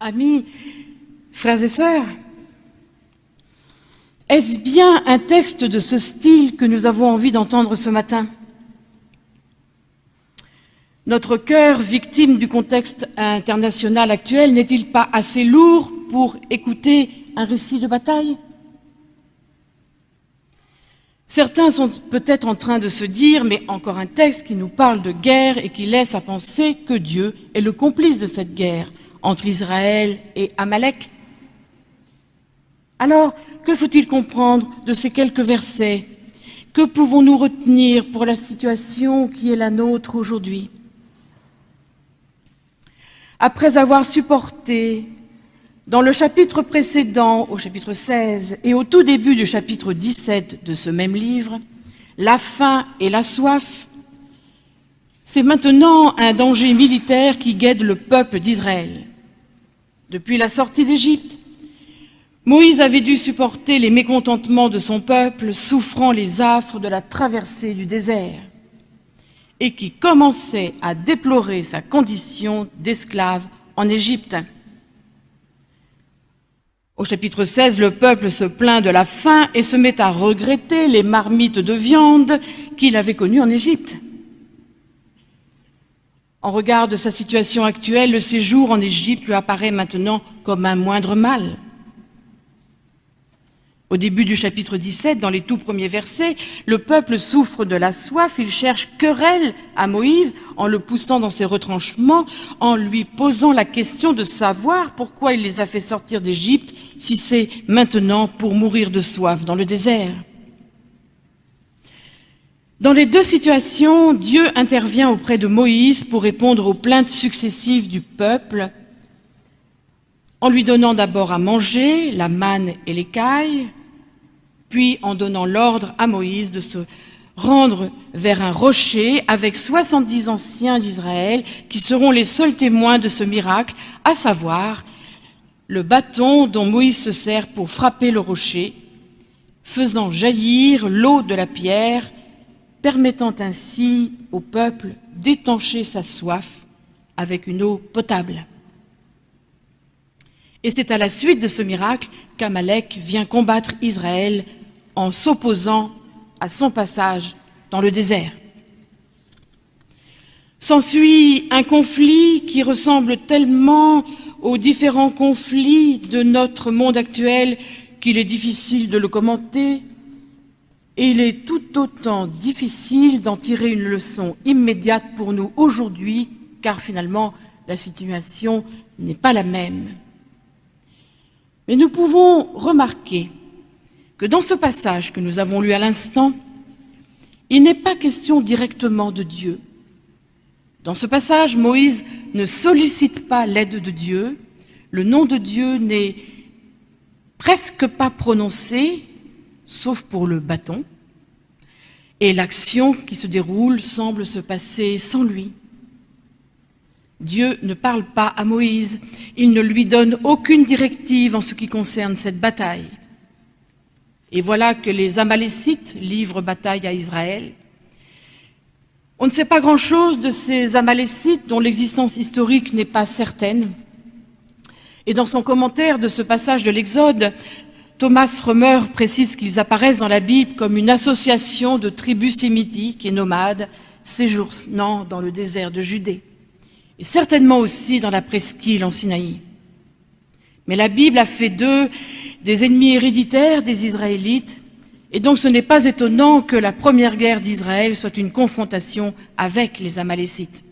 Amis, frères et sœurs, est-ce bien un texte de ce style que nous avons envie d'entendre ce matin? Notre cœur, victime du contexte international actuel, n'est-il pas assez lourd pour écouter un récit de bataille? Certains sont peut-être en train de se dire, mais encore un texte qui nous parle de guerre et qui laisse à penser que Dieu est le complice de cette guerre entre Israël et Amalek. Alors, que faut-il comprendre de ces quelques versets? Que pouvons-nous retenir pour la situation qui est la nôtre aujourd'hui? Après avoir supporté dans le chapitre précédent, au chapitre 16, et au tout début du chapitre 17 de ce même livre, la faim et la soif, c'est maintenant un danger militaire qui guette le peuple d'Israël. Depuis la sortie d'Égypte, Moïse avait dû supporter les mécontentements de son peuple, souffrant les affres de la traversée du désert, et qui commençait à déplorer sa condition d'esclave en Égypte. Au chapitre 16, le peuple se plaint de la faim et se met à regretter les marmites de viande qu'il avait connues en Égypte. En regard de sa situation actuelle, le séjour en Égypte lui apparaît maintenant comme un moindre mal. Au début du chapitre 17, dans les tout premiers versets, le peuple souffre de la soif, il cherche querelle à Moïse en le poussant dans ses retranchements, en lui posant la question de savoir pourquoi il les a fait sortir d'Égypte si c'est maintenant pour mourir de soif dans le désert. Dans les deux situations, Dieu intervient auprès de Moïse pour répondre aux plaintes successives du peuple, en lui donnant d'abord à manger la manne et l'écaille, puis en donnant l'ordre à Moïse de se rendre vers un rocher avec 70 anciens d'Israël qui seront les seuls témoins de ce miracle, à savoir le bâton dont Moïse se sert pour frapper le rocher, faisant jaillir l'eau de la pierre, permettant ainsi au peuple d'étancher sa soif avec une eau potable. Et c'est à la suite de ce miracle qu'Amalek vient combattre Israël en s'opposant à son passage dans le désert. S'ensuit un conflit qui ressemble tellement aux différents conflits de notre monde actuel qu'il est difficile de le commenter, il est tout autant difficile d'en tirer une leçon immédiate pour nous aujourd'hui, car finalement, la situation n'est pas la même. Mais nous pouvons remarquer que dans ce passage que nous avons lu à l'instant, il n'est pas question directement de Dieu. Dans ce passage, Moïse ne sollicite pas l'aide de Dieu, le nom de Dieu n'est presque pas prononcé, sauf pour le bâton, et l'action qui se déroule semble se passer sans lui. Dieu ne parle pas à Moïse, il ne lui donne aucune directive en ce qui concerne cette bataille. Et voilà que les Amalécites livrent bataille à Israël. On ne sait pas grand-chose de ces Amalécites dont l'existence historique n'est pas certaine. Et dans son commentaire de ce passage de l'Exode, Thomas Römer précise qu'ils apparaissent dans la Bible comme une association de tribus sémitiques et nomades séjournant dans le désert de Judée, et certainement aussi dans la presqu'île en Sinaï. Mais la Bible a fait d'eux des ennemis héréditaires des Israélites, et donc ce n'est pas étonnant que la première guerre d'Israël soit une confrontation avec les Amalécites.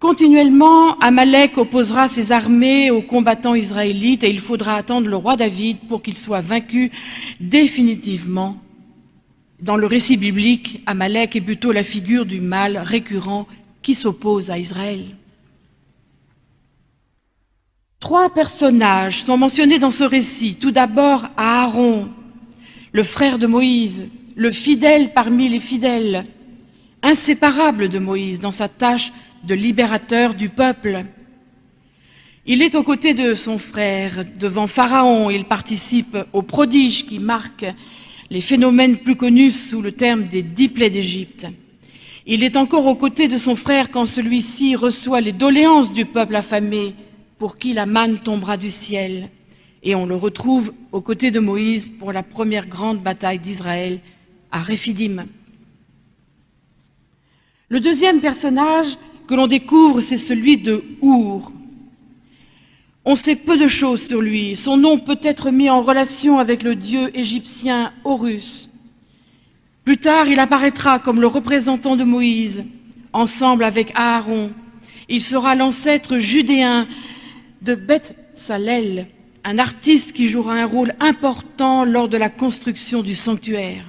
Continuellement, Amalek opposera ses armées aux combattants israélites et il faudra attendre le roi David pour qu'il soit vaincu définitivement. Dans le récit biblique, Amalek est plutôt la figure du mal récurrent qui s'oppose à Israël. Trois personnages sont mentionnés dans ce récit. Tout d'abord, Aaron, le frère de Moïse, le fidèle parmi les fidèles, inséparable de Moïse dans sa tâche de libérateur du peuple. Il est aux côtés de son frère devant Pharaon. Il participe aux prodiges qui marquent les phénomènes plus connus sous le terme des dix plaies d'Égypte. Il est encore aux côtés de son frère quand celui-ci reçoit les doléances du peuple affamé pour qui la manne tombera du ciel. Et on le retrouve aux côtés de Moïse pour la première grande bataille d'Israël à Réphidim. Le deuxième personnage que l'on découvre, c'est celui de Our. On sait peu de choses sur lui. Son nom peut être mis en relation avec le dieu égyptien Horus. Plus tard, il apparaîtra comme le représentant de Moïse, ensemble avec Aaron. Il sera l'ancêtre judéen de Beth Salel, un artiste qui jouera un rôle important lors de la construction du sanctuaire.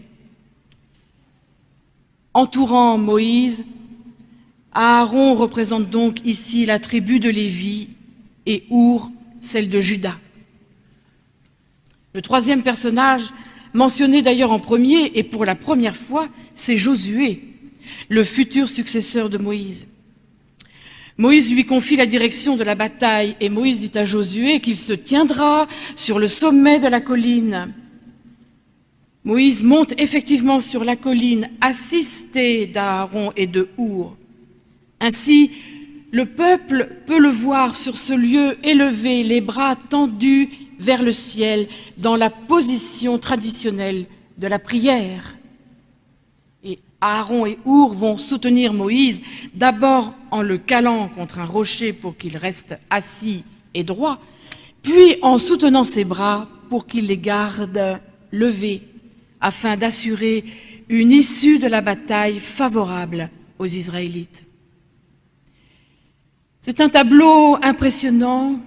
Entourant Moïse, Aaron représente donc ici la tribu de Lévi et Our, celle de Judas. Le troisième personnage, mentionné d'ailleurs en premier et pour la première fois, c'est Josué, le futur successeur de Moïse. Moïse lui confie la direction de la bataille et Moïse dit à Josué qu'il se tiendra sur le sommet de la colline. Moïse monte effectivement sur la colline, assisté d'Aaron et de Our. Ainsi, le peuple peut le voir sur ce lieu élevé, les bras tendus vers le ciel, dans la position traditionnelle de la prière. Et Aaron et Our vont soutenir Moïse, d'abord en le calant contre un rocher pour qu'il reste assis et droit, puis en soutenant ses bras pour qu'il les garde levés, afin d'assurer une issue de la bataille favorable aux Israélites. C'est un tableau impressionnant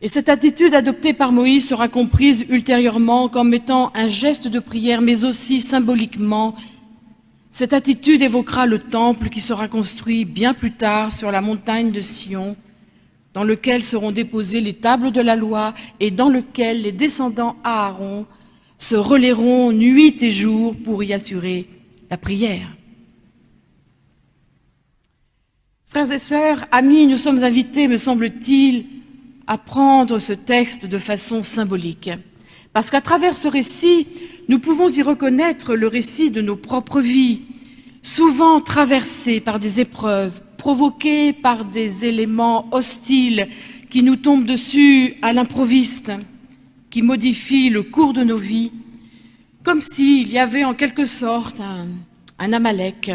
et cette attitude adoptée par Moïse sera comprise ultérieurement comme étant un geste de prière, mais aussi symboliquement. Cette attitude évoquera le temple qui sera construit bien plus tard sur la montagne de Sion, dans lequel seront déposées les tables de la loi et dans lequel les descendants Aaron se relayeront nuit et jour pour y assurer la prière. Frères et sœurs, amis, nous sommes invités, me semble-t-il, à prendre ce texte de façon symbolique. Parce qu'à travers ce récit, nous pouvons y reconnaître le récit de nos propres vies, souvent traversées par des épreuves, provoquées par des éléments hostiles qui nous tombent dessus à l'improviste, qui modifient le cours de nos vies, comme s'il y avait en quelque sorte un, un Amalek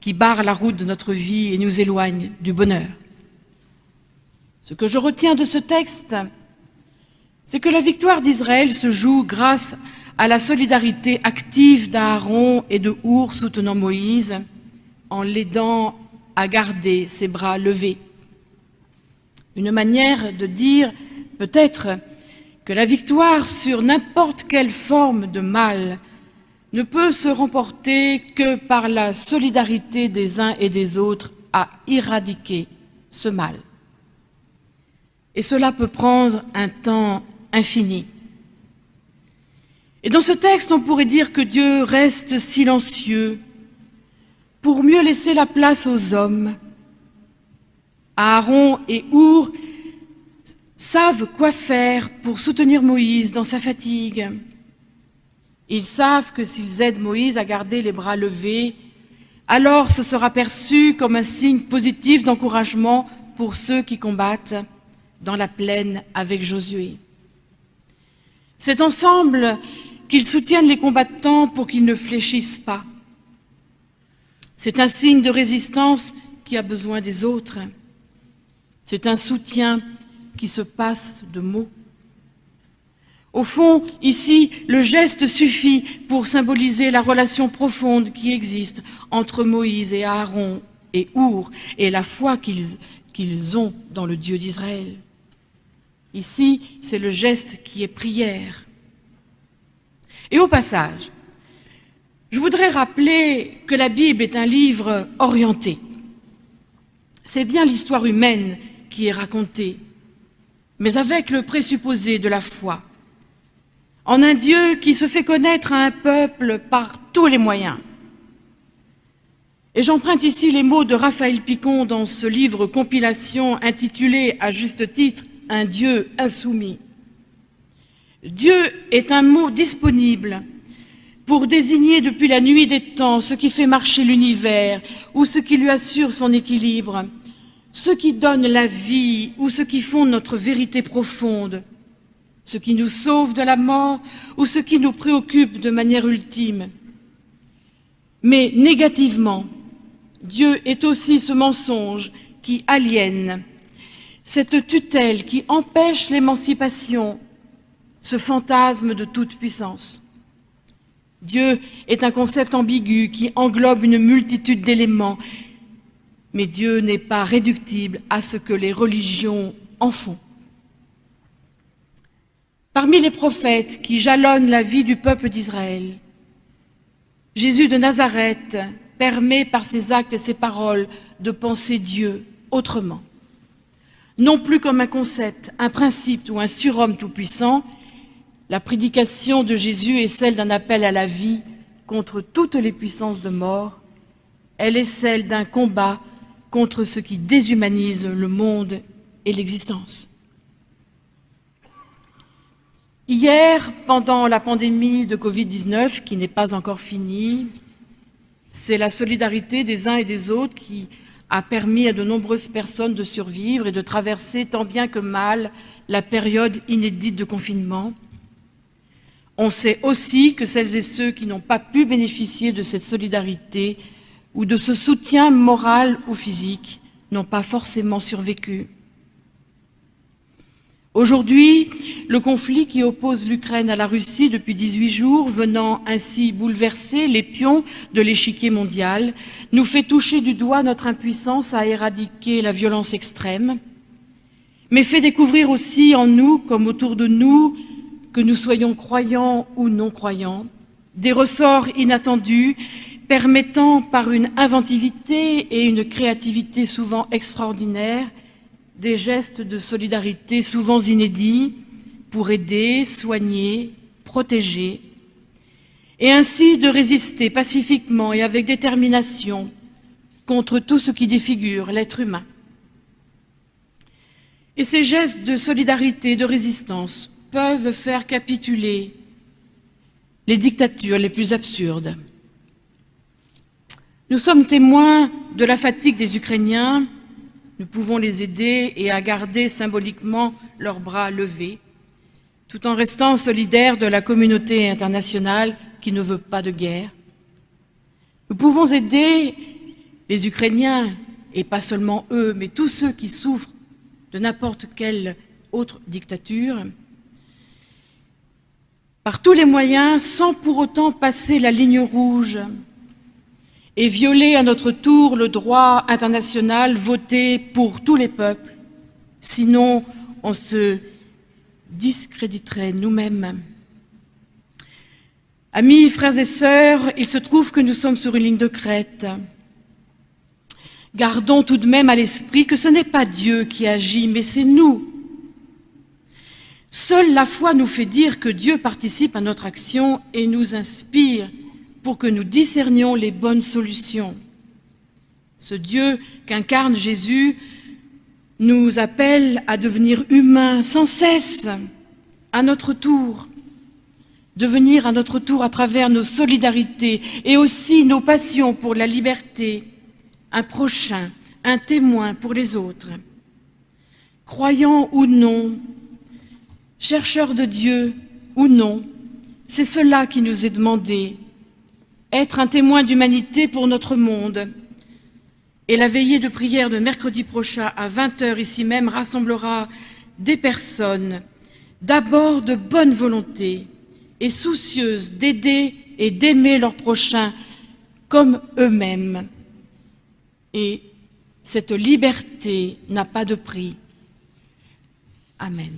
qui barre la route de notre vie et nous éloigne du bonheur. Ce que je retiens de ce texte, c'est que la victoire d'Israël se joue grâce à la solidarité active d'Aaron et de Our soutenant Moïse en l'aidant à garder ses bras levés. Une manière de dire peut-être que la victoire sur n'importe quelle forme de mal ne peut se remporter que par la solidarité des uns et des autres à éradiquer ce mal. Et cela peut prendre un temps infini. Et dans ce texte, on pourrait dire que Dieu reste silencieux pour mieux laisser la place aux hommes. Aaron et Our savent quoi faire pour soutenir Moïse dans sa fatigue. Ils savent que s'ils aident Moïse à garder les bras levés, alors ce sera perçu comme un signe positif d'encouragement pour ceux qui combattent dans la plaine avec Josué. C'est ensemble qu'ils soutiennent les combattants pour qu'ils ne fléchissent pas. C'est un signe de résistance qui a besoin des autres. C'est un soutien qui se passe de mots. Au fond, ici, le geste suffit pour symboliser la relation profonde qui existe entre Moïse et Aaron et Our et la foi qu'ils ont dans le Dieu d'Israël. Ici, c'est le geste qui est prière. Et au passage, je voudrais rappeler que la Bible est un livre orienté. C'est bien l'histoire humaine qui est racontée, mais avec le présupposé de la foi en un Dieu qui se fait connaître à un peuple par tous les moyens. Et j'emprunte ici les mots de Raphaël Picon dans ce livre compilation intitulé à juste titre « Un Dieu insoumis ». Dieu est un mot disponible pour désigner depuis la nuit des temps ce qui fait marcher l'univers ou ce qui lui assure son équilibre, ce qui donne la vie ou ce qui font notre vérité profonde, ce qui nous sauve de la mort ou ce qui nous préoccupe de manière ultime. Mais négativement, Dieu est aussi ce mensonge qui aliène, cette tutelle qui empêche l'émancipation, ce fantasme de toute puissance. Dieu est un concept ambigu qui englobe une multitude d'éléments, mais Dieu n'est pas réductible à ce que les religions en font. Parmi les prophètes qui jalonnent la vie du peuple d'Israël, Jésus de Nazareth permet par ses actes et ses paroles de penser Dieu autrement. Non plus comme un concept, un principe ou un surhomme tout-puissant, la prédication de Jésus est celle d'un appel à la vie contre toutes les puissances de mort. Elle est celle d'un combat contre ce qui déshumanise le monde et l'existence. Hier, pendant la pandémie de Covid-19, qui n'est pas encore finie, c'est la solidarité des uns et des autres qui a permis à de nombreuses personnes de survivre et de traverser tant bien que mal la période inédite de confinement. On sait aussi que celles et ceux qui n'ont pas pu bénéficier de cette solidarité ou de ce soutien moral ou physique n'ont pas forcément survécu. Aujourd'hui, le conflit qui oppose l'Ukraine à la Russie depuis 18 jours, venant ainsi bouleverser les pions de l'échiquier mondial, nous fait toucher du doigt notre impuissance à éradiquer la violence extrême, mais fait découvrir aussi en nous, comme autour de nous, que nous soyons croyants ou non croyants, des ressorts inattendus permettant par une inventivité et une créativité souvent extraordinaires des gestes de solidarité souvent inédits pour aider, soigner, protéger, et ainsi de résister pacifiquement et avec détermination contre tout ce qui défigure l'être humain. Et ces gestes de solidarité et de résistance peuvent faire capituler les dictatures les plus absurdes. Nous sommes témoins de la fatigue des Ukrainiens nous pouvons les aider et à garder symboliquement leurs bras levés, tout en restant solidaires de la communauté internationale qui ne veut pas de guerre. Nous pouvons aider les Ukrainiens, et pas seulement eux, mais tous ceux qui souffrent de n'importe quelle autre dictature, par tous les moyens, sans pour autant passer la ligne rouge et violer à notre tour le droit international voté pour tous les peuples. Sinon, on se discréditerait nous-mêmes. Amis, frères et sœurs, il se trouve que nous sommes sur une ligne de crête. Gardons tout de même à l'esprit que ce n'est pas Dieu qui agit, mais c'est nous. Seule la foi nous fait dire que Dieu participe à notre action et nous inspire pour que nous discernions les bonnes solutions. Ce Dieu qu'incarne Jésus nous appelle à devenir humains sans cesse, à notre tour, devenir à notre tour à travers nos solidarités et aussi nos passions pour la liberté, un prochain, un témoin pour les autres. Croyants ou non, chercheurs de Dieu ou non, c'est cela qui nous est demandé être un témoin d'humanité pour notre monde. Et la veillée de prière de mercredi prochain à 20h ici même rassemblera des personnes d'abord de bonne volonté et soucieuses d'aider et d'aimer leurs prochains comme eux-mêmes. Et cette liberté n'a pas de prix. Amen.